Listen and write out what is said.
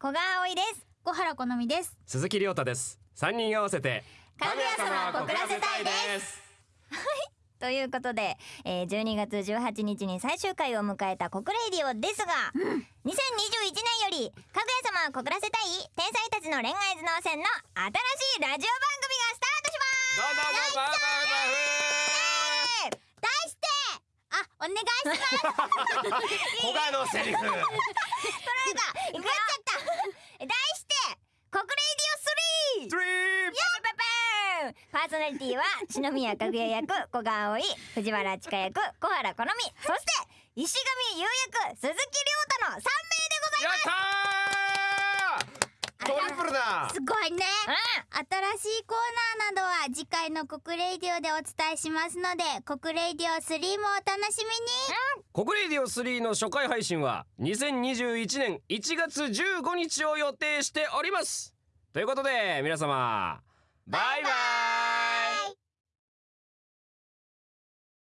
小川葵です。小原好みです。鈴木亮太です。三人合わせてかぐや様を告らせたいです。ということで、えー、12月18日に最終回を迎えた国レイディオですが、うん、2021年よりかぐや様を告らせたい天才たちの恋愛頭脳戦の新しいラジオ番組がスタートします。どうぞどうぞ題してあお願いします小川のセリフ取られたいくっちゃった題して国レイディオ 3! 3! パーソナリティは四宮かぐや役古賀葵藤原千花役小原好美そして石上優役鈴木崚太の3名でございます。トリプルだ！すごいね、うん、新しいコーナーなどは次回の国レイディオでお伝えしますので国レイディオ3もお楽しみに、うん、国レイディオ3の初回配信は2021年1月15日を予定しております。ということで皆様